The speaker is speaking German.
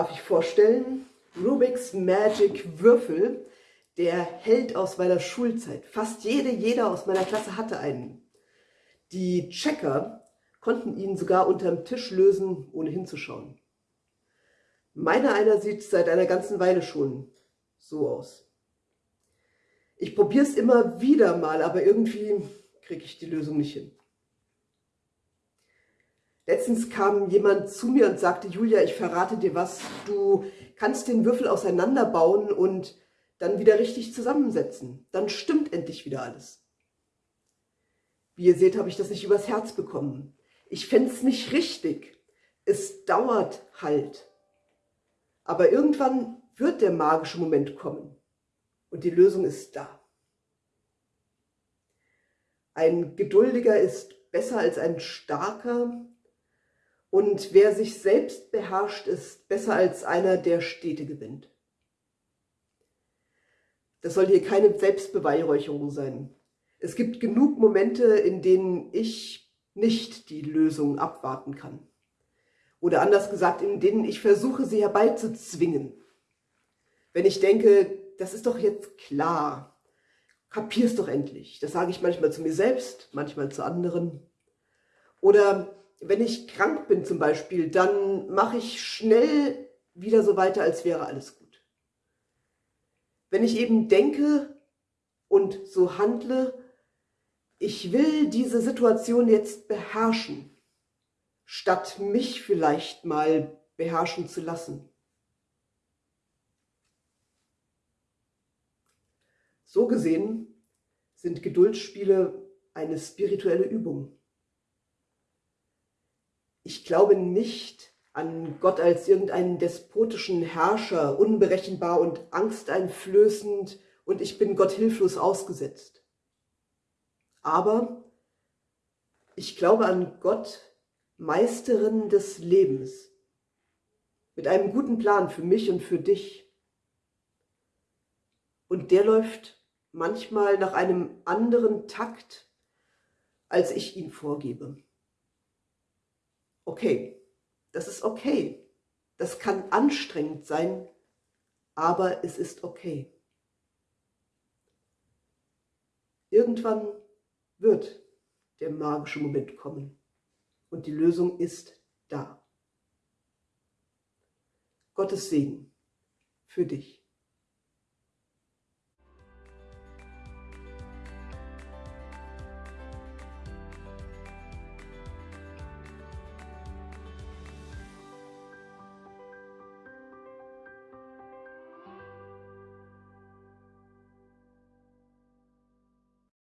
darf ich vorstellen, Rubik's Magic Würfel, der Held aus meiner Schulzeit. Fast jede, jeder aus meiner Klasse hatte einen. Die Checker konnten ihn sogar unterm Tisch lösen, ohne hinzuschauen. Meiner einer sieht seit einer ganzen Weile schon so aus. Ich probiere es immer wieder mal, aber irgendwie kriege ich die Lösung nicht hin. Letztens kam jemand zu mir und sagte, Julia, ich verrate dir was, du kannst den Würfel auseinanderbauen und dann wieder richtig zusammensetzen. Dann stimmt endlich wieder alles. Wie ihr seht, habe ich das nicht übers Herz bekommen. Ich fände es nicht richtig. Es dauert halt. Aber irgendwann wird der magische Moment kommen und die Lösung ist da. Ein Geduldiger ist besser als ein Starker, und wer sich selbst beherrscht, ist besser als einer, der Städte gewinnt. Das soll hier keine Selbstbeweihräucherung sein. Es gibt genug Momente, in denen ich nicht die Lösung abwarten kann. Oder anders gesagt, in denen ich versuche, sie herbeizuzwingen. Wenn ich denke, das ist doch jetzt klar, kapier's doch endlich. Das sage ich manchmal zu mir selbst, manchmal zu anderen. Oder wenn ich krank bin zum Beispiel, dann mache ich schnell wieder so weiter, als wäre alles gut. Wenn ich eben denke und so handle, ich will diese Situation jetzt beherrschen, statt mich vielleicht mal beherrschen zu lassen. So gesehen sind Geduldsspiele eine spirituelle Übung. Ich glaube nicht an Gott als irgendeinen despotischen Herrscher, unberechenbar und angsteinflößend und ich bin Gott hilflos ausgesetzt. Aber ich glaube an Gott, Meisterin des Lebens, mit einem guten Plan für mich und für dich. Und der läuft manchmal nach einem anderen Takt, als ich ihn vorgebe okay. Das ist okay. Das kann anstrengend sein, aber es ist okay. Irgendwann wird der magische Moment kommen und die Lösung ist da. Gottes Segen für dich.